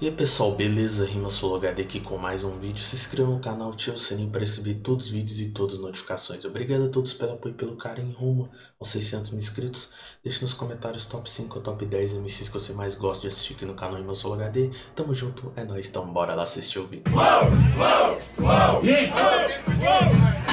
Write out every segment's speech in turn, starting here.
E aí pessoal, beleza? RimaSoloHD aqui com mais um vídeo. Se inscreva no canal, ative o sininho para receber todos os vídeos e todas as notificações. Obrigado a todos pelo apoio e pelo carinho rumo aos 600 mil inscritos. Deixe nos comentários top 5 ou top 10 MCs que você mais gosta de assistir aqui no canal RimaSoloHD. Tamo junto, é nóis, então bora lá assistir o vídeo.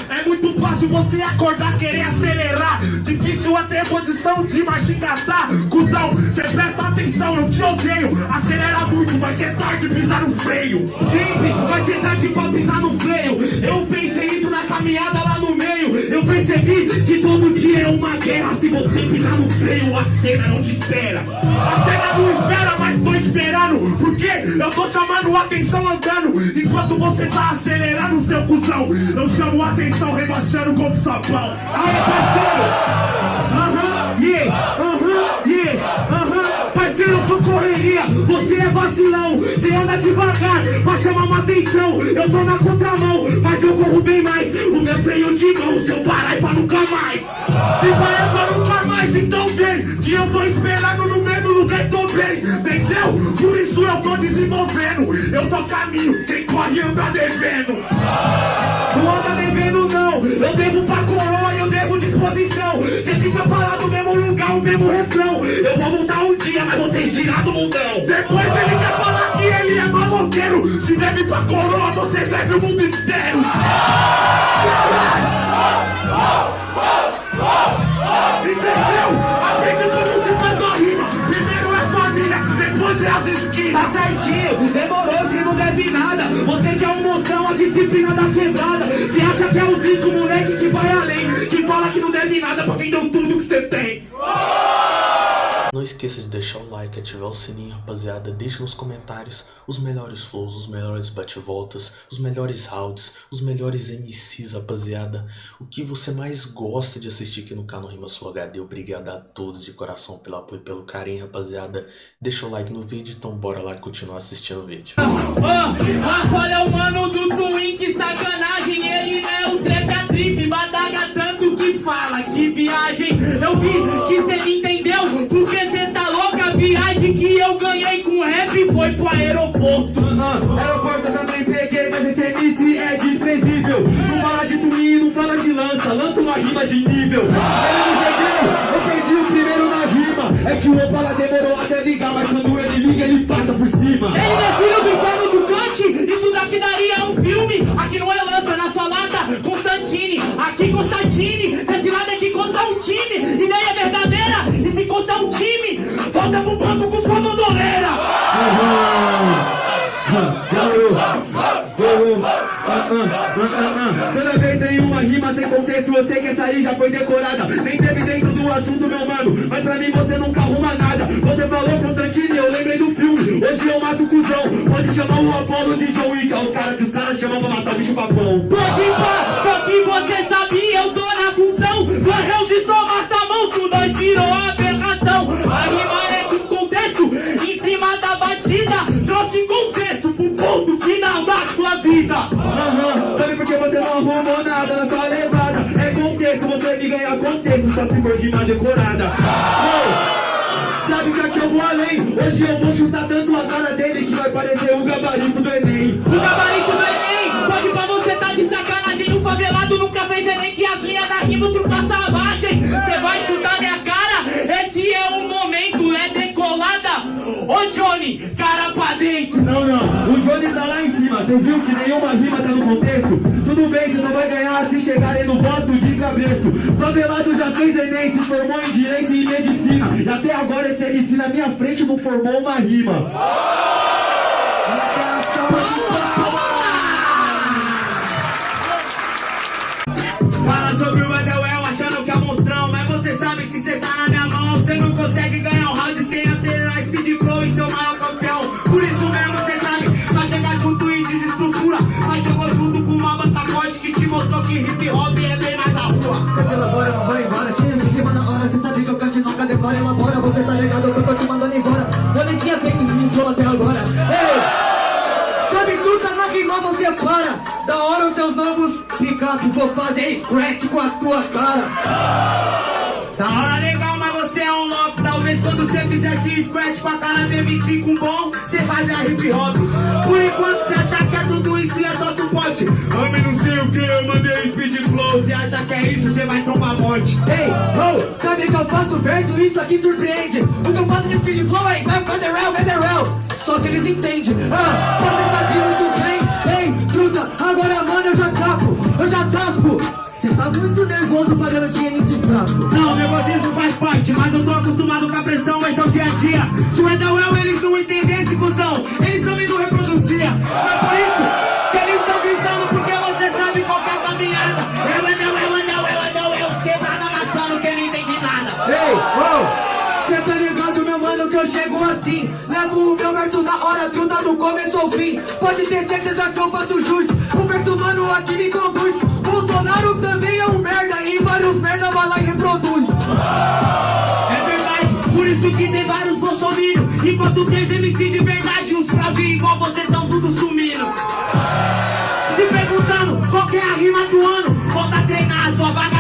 É muito fácil você acordar, querer acelerar. Difícil a posição de marcha engatar. Cusão, cê presta atenção, eu te odeio. Acelera muito, vai ser tarde pisar no freio. Sempre vai ser tarde pra pisar no freio. Eu pensei isso na caminhada lá no meio. Eu percebi que todo dia é uma guerra Se você pisar no freio, a cena não te espera eu tô chamando atenção andando Enquanto você tá acelerando seu cuzão. Eu chamo atenção rebaixando com sabão. Aê, parceiro! Aham, yeah, aham, yeah, aham. Parceiro, eu sou correria, você é vacilão. Você anda devagar pra chamar uma atenção. Eu tô na contramão, mas eu corro bem freio de mão, seu parar pra nunca mais. Se parar pra nunca mais, então vem Que eu tô esperando no mesmo lugar e tô bem. Entendeu? Por isso eu tô desenvolvendo. Eu só caminho, quem corre anda devendo. Não anda devendo não. Eu devo pra coroa, eu devo disposição. Cê fica parado no mesmo lugar, o mesmo refrão. Eu vou voltar um dia, mas vou ter girado o mundão. Depois ele quer falar que ele é maloqueiro. Se deve pra coroa, você deve o mundo inteiro Primeiro é família, depois é as esquinas. Tá certinho, demorou, se não deve nada. Você quer um mostrão, a disciplina da quebrada. Você acha que é o Zico, moleque que vai além Que fala que não deve nada pra quem deu tudo que você tem Não esqueça de deixar o like, ativar o sininho, rapaziada. Deixe nos comentários os melhores flows, os melhores bate-voltas, os melhores rounds, os melhores MCs, rapaziada. O que você mais gosta de assistir aqui no canal Rima Sul HD. Obrigado a todos de coração pelo apoio e pelo carinho, rapaziada. Deixa o like no vídeo, então bora lá continuar assistindo o vídeo. Ah, olha o mano do Twin, que sacanagem Ele é o trap, a trip, badaga tanto que fala Que viagem, eu vi que cê entendeu Foi pro aeroporto Ah, aeroporto eu também peguei, mas esse MC é desprezível. Não fala de twin, não fala de lança, lança uma rima de nível. Ele eu perdi o primeiro na rima. É que o Opala demorou até ligar, mas quando ele liga, ele passa por cima. Ele é do Paulo do Kant, isso daqui daria você quer sair, já foi decorada. Nem teve dentro do assunto, meu mano. Mas pra mim você nunca arruma nada. Você falou Constantine, eu lembrei do filme. Hoje eu mato o cuzão. Pode chamar o Apollo de John Wick. É os caras que os caras chamam pra matar o bicho papão. Pode pá, só que você sabia, eu tô na função Barreus e só mata monstro, nós virou aberração A rima é com contexto, em cima da batida Trouxe contexto pro ponto final da sua vida Aham, sabe por que você não arrumou nada na sua? É contexto, você me ganha contexto, só se for rima decorada. Ô, Sabe que aqui eu vou além, hoje eu vou chutar tanto a cara dele que vai parecer o gabarito do Enem. O gabarito do Enem, pode pra você tá de sacanagem O favelado nunca fez Não, não, o Johnny tá lá em cima, você viu que nenhuma rima tá no contexto? Tudo bem, você só vai ganhar se chegarem no voto de cabresto. Favelado já fez Enem, se formou em Direito e Medicina. E até agora esse MC na minha frente não formou uma rima. Fala que hip hop é bem mais da rua. Cante elabora, ela vai embora. Tinha que rima na hora, cê sabe que eu cante nunca decora Elabora, você tá ligado que eu tô te mandando embora. Eu nem tinha feito isso até agora. Ei! Sabe tu tá na rima, você para Da hora os seus novos picape Vou fazer scratch com a tua cara. Da hora legal, mas você é um louco. Talvez Quando cê fizer esse scratch com a cara do MC com bom, cê vai dar hip hop. É isso, cê vai tomar morte. Ei, oh, sabe que eu faço verso, isso aqui surpreende. O que eu faço de speed flow é vai federal, federal. Só que eles entendem. Ah, você tá muito bem. Ei, truta, agora mano eu já taco, eu já tasco. Cê tá muito nervoso pagando esse MC fraco. Não, nervosismo faz parte, mas eu tô acostumado com a pressão, esse é o dia a dia. Se o Edawel eles não entendessem, cuzão, eles também não reproduziam. Mas por isso que eu chego assim. Levo o meu verso na hora, truta do começo ao fim. Pode ter certeza que eu faço jus. O verso, mano, aqui me conduz. Bolsonaro também é um merda e vários merda vai lá e reproduz. É verdade, por isso que tem vários bolsominions. Enquanto tem MC de verdade, os fravinhos igual você tão tudo sumindo. Se perguntando qual é a rima do ano, volta a treinar, sua vaga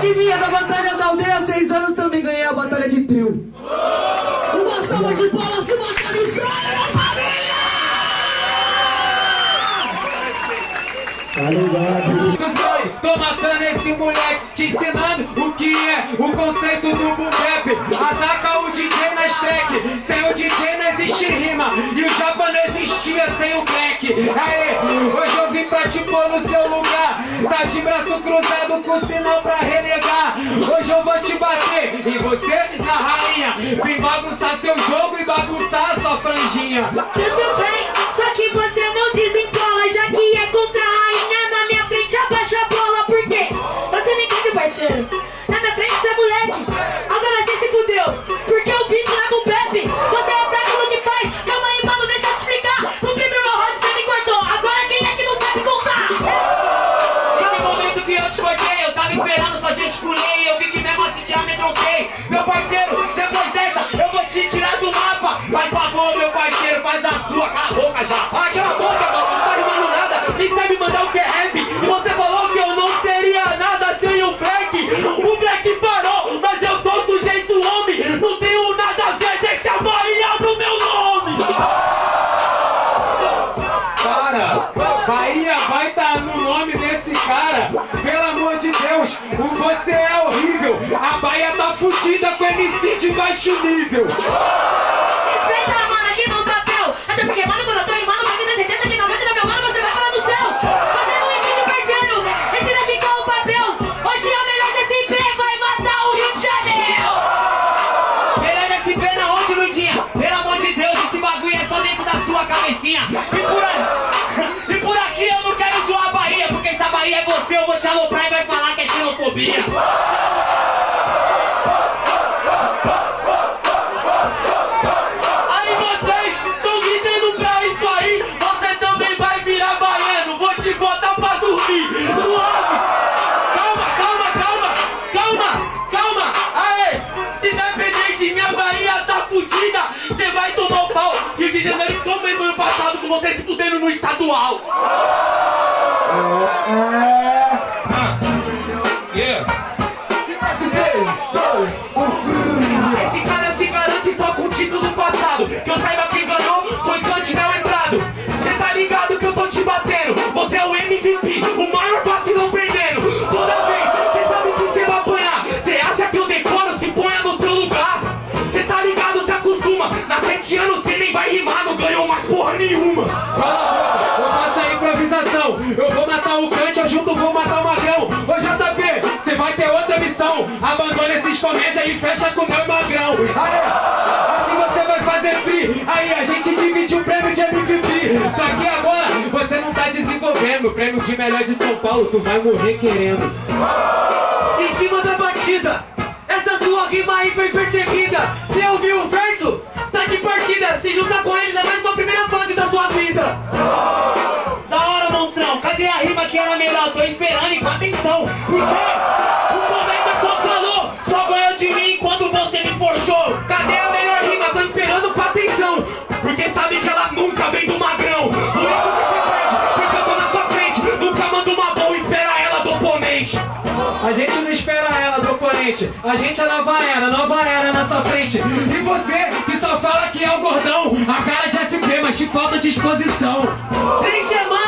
Adivinha, da batalha da aldeia, seis anos também ganhei a batalha de trio. Uma salva de palmas pro Batalha Israel, meu família! Foi, tô matando esse moleque, te ensinando o que é o conceito do boom. Ataca o DJ na stack, sem o DJ não existe rima. E o japa não existia sem o black. Aê, hoje eu vim pra te pôr no braço cruzado com sinal pra renegar. Hoje eu vou te bater, e você na rainha. Vim bagunçar seu jogo e bagunçar sua franjinha. Tudo bem, só que Fudida com MC de baixo nível. Respeita, mano, aqui no papel Até porque, mano, quando eu tô rimando Você tem certeza que 99 meu mano Você vai parar no céu Você não entende, parceiro Esse daqui que é o papel Hoje é o melhor desse IP Vai matar o Rio de Janeiro Melhor pé na onde, Ludinha? Pelo amor de Deus, esse bagulho é só dentro da sua cabecinha. E por aí, e por aqui eu não quero zoar a Bahia, porque se a Bahia é você, eu vou te aloprar e vai falar que é xenofobia. Fudendo no estadual! Ah, comédia e fecha com o meu magrão. Aê, assim você vai fazer free. Aí a gente divide o prêmio de MVP. Só que agora você não tá desenvolvendo o prêmio de melhor de São Paulo. Tu vai morrer querendo. Em cima da batida, essa sua rima aí foi perseguida. Você ouviu o verso? Tá de partida. Se juntar com eles é mais uma primeira fase da sua vida. Da hora, monstrão. Cadê a rima que era melhor? Tô esperando e com atenção. Porque o A gente é nova era, nova era na sua frente. E você que só fala que é o gordão, a cara de SP, mas te falta disposição. Três semanas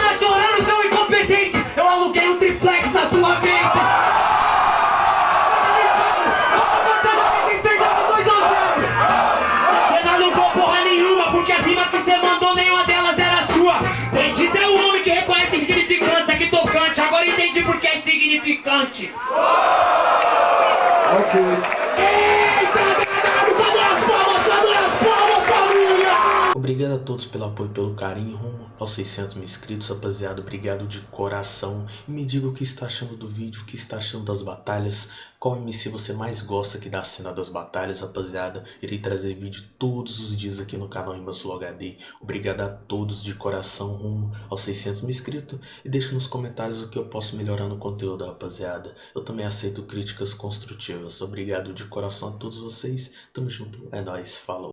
Thank you. Todos pelo apoio e pelo carinho rumo aos 600 mil inscritos, rapaziada. Obrigado de coração. E me diga o que está achando do vídeo, o que está achando das batalhas. Qual MC você mais gosta aqui da cena das batalhas, rapaziada. Irei trazer vídeo todos os dias aqui no canal Rima Sul HD. Obrigado a todos de coração rumo aos 600 mil inscritos. E deixe nos comentários o que eu posso melhorar no conteúdo, rapaziada. Eu também aceito críticas construtivas. Obrigado de coração a todos vocês. Tamo junto. É nóis. Falou.